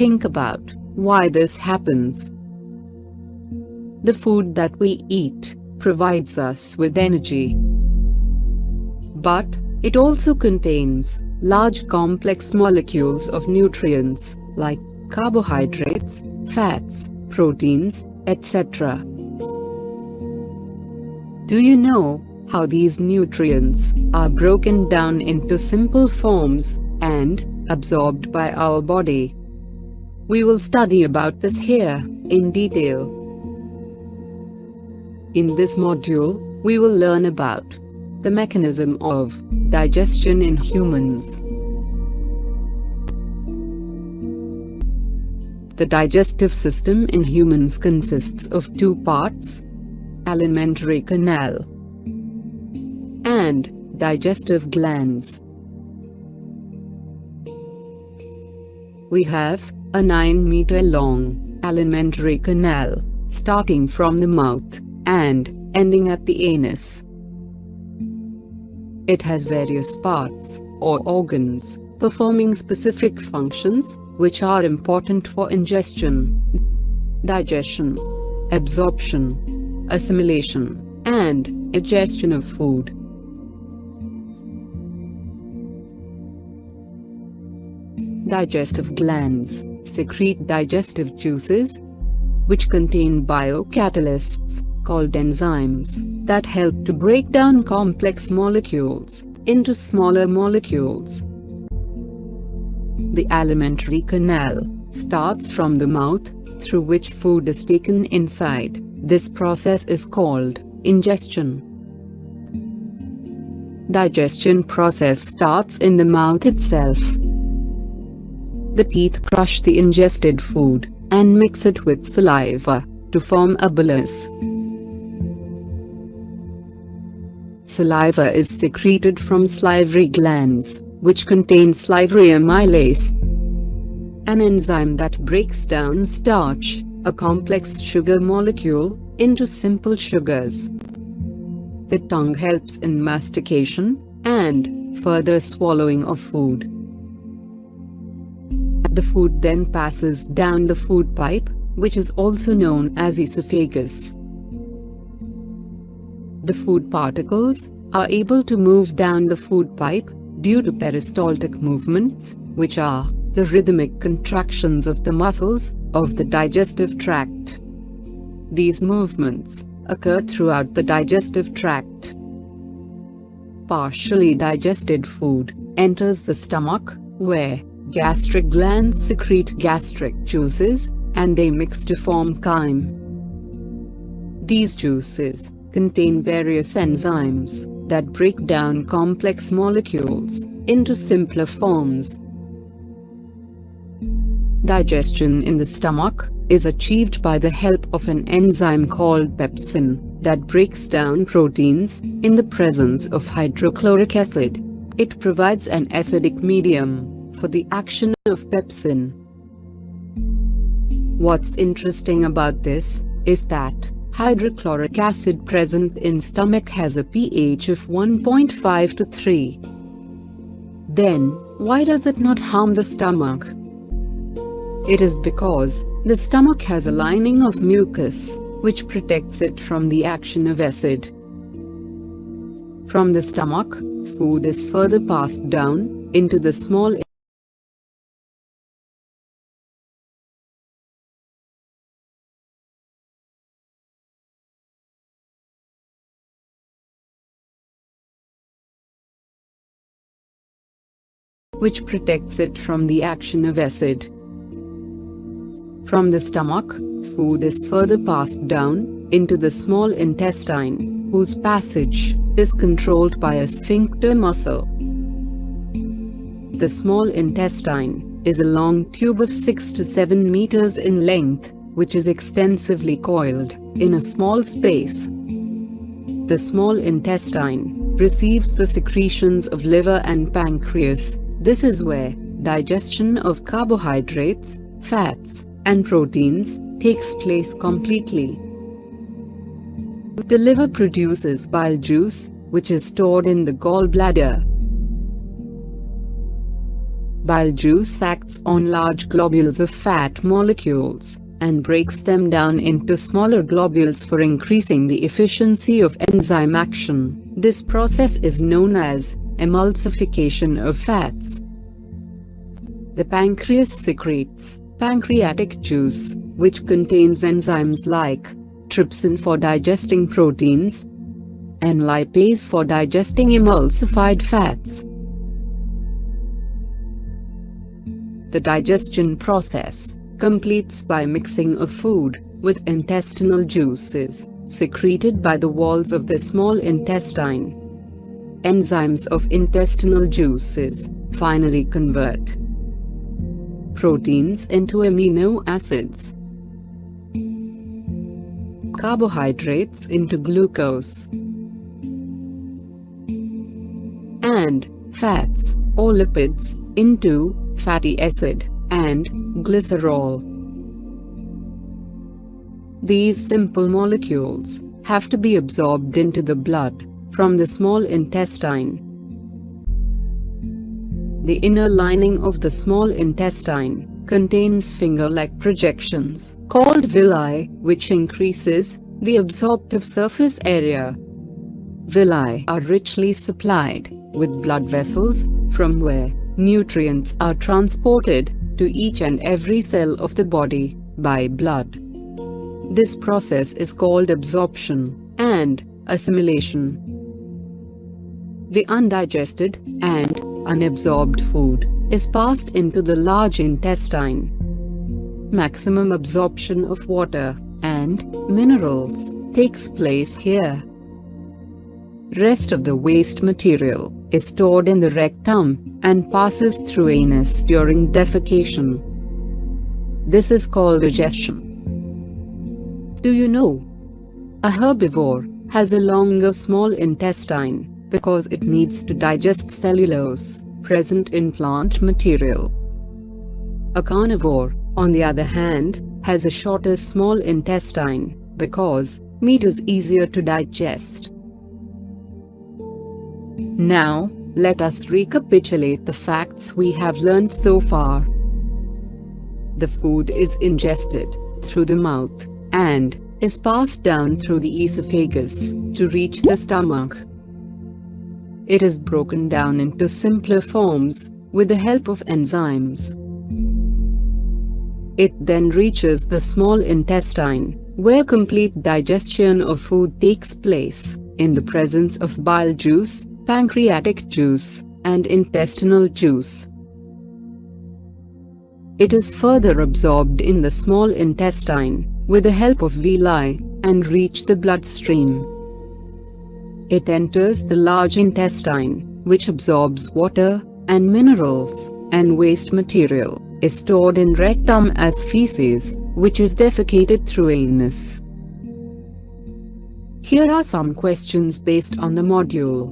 think about why this happens. The food that we eat provides us with energy. But, it also contains large complex molecules of nutrients, like carbohydrates, fats, proteins, etc. Do you know how these nutrients are broken down into simple forms and absorbed by our body? We will study about this here in detail. In this module, we will learn about the mechanism of digestion in humans. The digestive system in humans consists of two parts, alimentary canal and digestive glands. We have a 9 meter long alimentary canal starting from the mouth and ending at the anus. It has various parts, or organs, performing specific functions, which are important for ingestion, digestion, absorption, assimilation, and egestion of food. Digestive glands secrete digestive juices, which contain biocatalysts, called enzymes, that help to break down complex molecules into smaller molecules. The alimentary canal starts from the mouth, through which food is taken inside. This process is called ingestion. Digestion process starts in the mouth itself. The teeth crush the ingested food and mix it with saliva to form a bolus. Saliva is secreted from salivary glands, which contain salivary amylase, an enzyme that breaks down starch, a complex sugar molecule, into simple sugars. The tongue helps in mastication and further swallowing of food. The food then passes down the food pipe, which is also known as esophagus the food particles, are able to move down the food pipe due to peristaltic movements, which are the rhythmic contractions of the muscles of the digestive tract. These movements occur throughout the digestive tract. Partially digested food enters the stomach, where gastric glands secrete gastric juices, and they mix to form chyme. These juices contain various enzymes that break down complex molecules into simpler forms. Digestion in the stomach is achieved by the help of an enzyme called pepsin that breaks down proteins in the presence of hydrochloric acid. It provides an acidic medium for the action of pepsin. What's interesting about this is that hydrochloric acid present in stomach has a pH of 1.5 to 3. Then, why does it not harm the stomach? It is because, the stomach has a lining of mucus, which protects it from the action of acid. From the stomach, food is further passed down, into the small which protects it from the action of acid. From the stomach, food is further passed down into the small intestine, whose passage is controlled by a sphincter muscle. The small intestine is a long tube of 6 to 7 meters in length, which is extensively coiled in a small space. The small intestine receives the secretions of liver and pancreas, this is where digestion of carbohydrates, fats, and proteins takes place completely. The liver produces bile juice, which is stored in the gallbladder. Bile juice acts on large globules of fat molecules and breaks them down into smaller globules for increasing the efficiency of enzyme action. This process is known as emulsification of fats. The pancreas secretes pancreatic juice, which contains enzymes like trypsin for digesting proteins and lipase for digesting emulsified fats. The digestion process completes by mixing of food with intestinal juices secreted by the walls of the small intestine. Enzymes of intestinal juices finally convert proteins into amino acids, carbohydrates into glucose, and fats or lipids into fatty acid and glycerol. These simple molecules have to be absorbed into the blood from the small intestine. The inner lining of the small intestine contains finger-like projections called villi, which increases the absorptive surface area. Villi are richly supplied with blood vessels from where nutrients are transported to each and every cell of the body by blood. This process is called absorption and assimilation. The undigested and unabsorbed food is passed into the large intestine. Maximum absorption of water and minerals takes place here. Rest of the waste material is stored in the rectum and passes through anus during defecation. This is called digestion. Do you know? A herbivore has a longer small intestine because it needs to digest cellulose present in plant material. A carnivore, on the other hand, has a shorter small intestine because meat is easier to digest. Now, let us recapitulate the facts we have learned so far. The food is ingested through the mouth and is passed down through the esophagus to reach the stomach. It is broken down into simpler forms with the help of enzymes. It then reaches the small intestine, where complete digestion of food takes place, in the presence of bile juice, pancreatic juice, and intestinal juice. It is further absorbed in the small intestine, with the help of villi, and reach the bloodstream. It enters the large intestine, which absorbs water and minerals, and waste material is stored in rectum as feces, which is defecated through anus. Here are some questions based on the module.